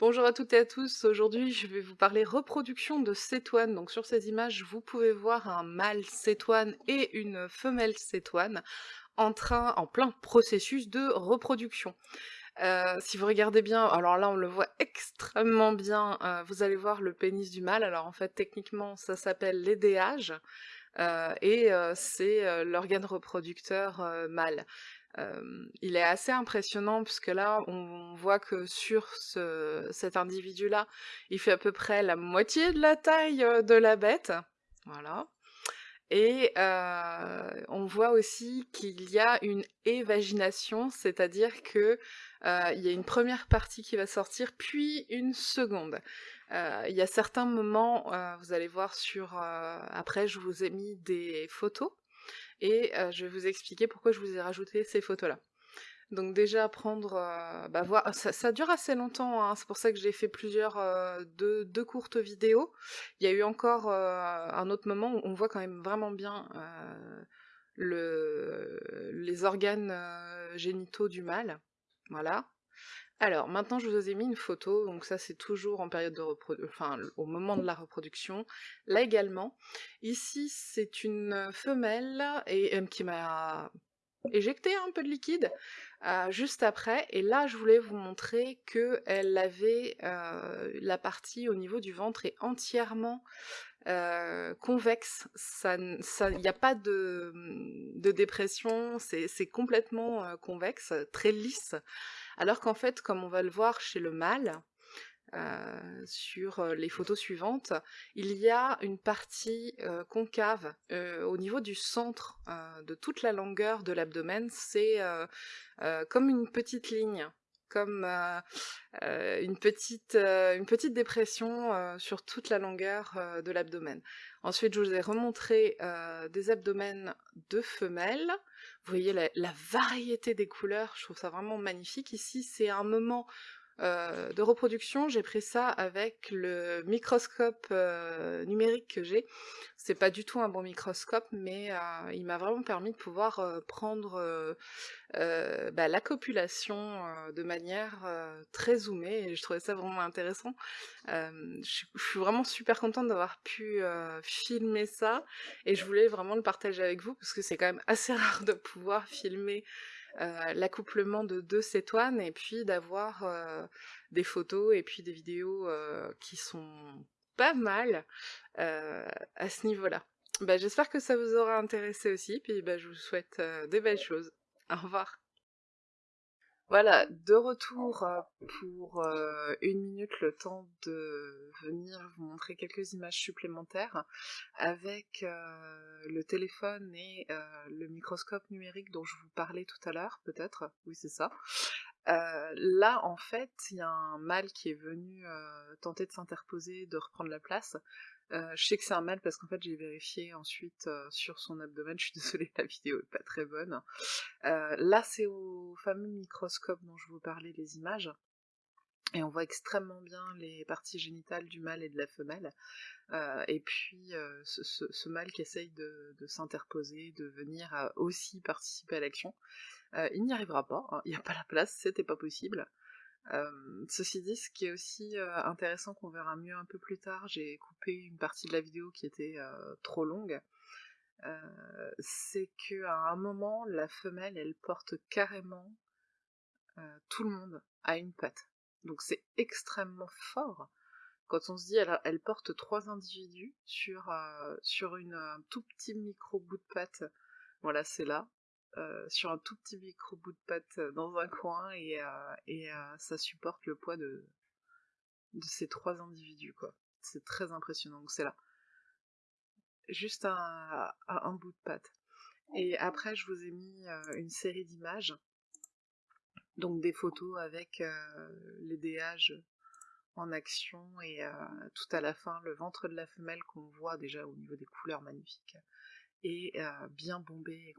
Bonjour à toutes et à tous, aujourd'hui je vais vous parler reproduction de cétoine. Donc sur ces images, vous pouvez voir un mâle cétoine et une femelle cétoine en train, en plein processus de reproduction. Euh, si vous regardez bien, alors là on le voit extrêmement bien, euh, vous allez voir le pénis du mâle, alors en fait techniquement ça s'appelle l'édéage, et c'est l'organe reproducteur mâle il est assez impressionnant puisque là, on voit que sur ce, cet individu-là, il fait à peu près la moitié de la taille de la bête. Voilà. Et on voit aussi qu'il y a une évagination, c'est-à-dire que il y a une première partie qui va sortir, puis une seconde. Il y a certains moments, vous allez voir sur... après, je vous ai mis des photos et je vais vous expliquer pourquoi je vous ai rajouté ces photos-là. Donc déjà prendre, bah voir, ça, dure assez longtemps, hein, c'est pour ça que j'ai fait plusieurs, deux, courtes vidéos. Il y a eu encore un autre moment où on voit quand même vraiment bien le, les organes génitaux du mâle, voilà. Alors, maintenant je vous ai mis une photo, donc ça c'est toujours en période de reproduction, enfin au moment de la reproduction. Là également, ici c'est une femelle et, euh, qui m'a éjecté un peu de liquide euh, juste après, et là je voulais vous montrer qu'elle avait euh, la partie au niveau du ventre est entièrement convexe, il n'y a pas de, de dépression, c'est complètement convexe, très lisse. Alors qu'en fait, comme on va le voir chez le mâle, euh, sur euh, les photos suivantes, il y a une partie euh, concave au niveau du centre de toute la longueur de l'abdomen, c'est comme une petite ligne, comme une, petite, une petite dépression sur toute la longueur de l'abdomen. Ensuite, je vous ai remontré des abdomens de femelles, vous voyez la, variété des couleurs, je trouve ça vraiment magnifique. Ici, c'est un moment euh, de reproduction, j'ai pris ça avec le microscope euh, numérique que j'ai. C'est pas du tout un bon microscope, mais euh, il m'a vraiment permis de pouvoir prendre bah, la copulation de manière très zoomée, et je trouvais ça vraiment intéressant. je suis vraiment super contente d'avoir pu filmer ça, et je voulais vraiment le partager avec vous, parce que c'est quand même assez rare de pouvoir filmer l'accouplement de deux cétoines et puis d'avoir euh, des photos et puis des vidéos euh, qui sont pas mal à ce niveau-là. Bah, J'espère que ça vous aura intéressé aussi, puis bah, je vous souhaite des belles choses. Au revoir voilà, de retour euh, pour euh, une minute, le temps de venir vous montrer quelques images supplémentaires avec euh, le téléphone et le microscope numérique dont je vous parlais tout à l'heure, peut-être, oui c'est ça. là, en fait, il y a un mâle qui est venu tenter de s'interposer, de reprendre la place, euh, je sais que c'est un mâle parce qu'en fait j'ai vérifié ensuite euh, sur son abdomen, je suis désolée la vidéo est pas très bonne. Euh, là c'est au fameux microscope dont je vous parlais les images, et on voit extrêmement bien les parties génitales du mâle et de la femelle, et puis ce, mâle qui essaye de, s'interposer, de venir aussi participer à l'action. il n'y arrivera pas, hein, il n'y a pas la place, c'était pas possible ceci dit, ce qui est aussi intéressant qu'on verra mieux un peu plus tard, j'ai coupé une partie de la vidéo qui était trop longue, c'est qu'à un moment, la femelle, elle porte carrément tout le monde à une patte. Donc c'est extrêmement fort quand on se dit elle, porte trois individus sur, sur une, un tout petit micro bout de patte. Voilà, c'est là. Euh, sur un tout petit micro bout de pâte euh, dans un coin et, euh, et ça supporte le poids de, ces trois individus quoi. C'est très impressionnant, donc c'est là. Juste un, bout de pâte. Et après je vous ai mis une série d'images, donc des photos avec les en action et tout à la fin le ventre de la femelle qu'on voit déjà au niveau des couleurs magnifiques et bien bombé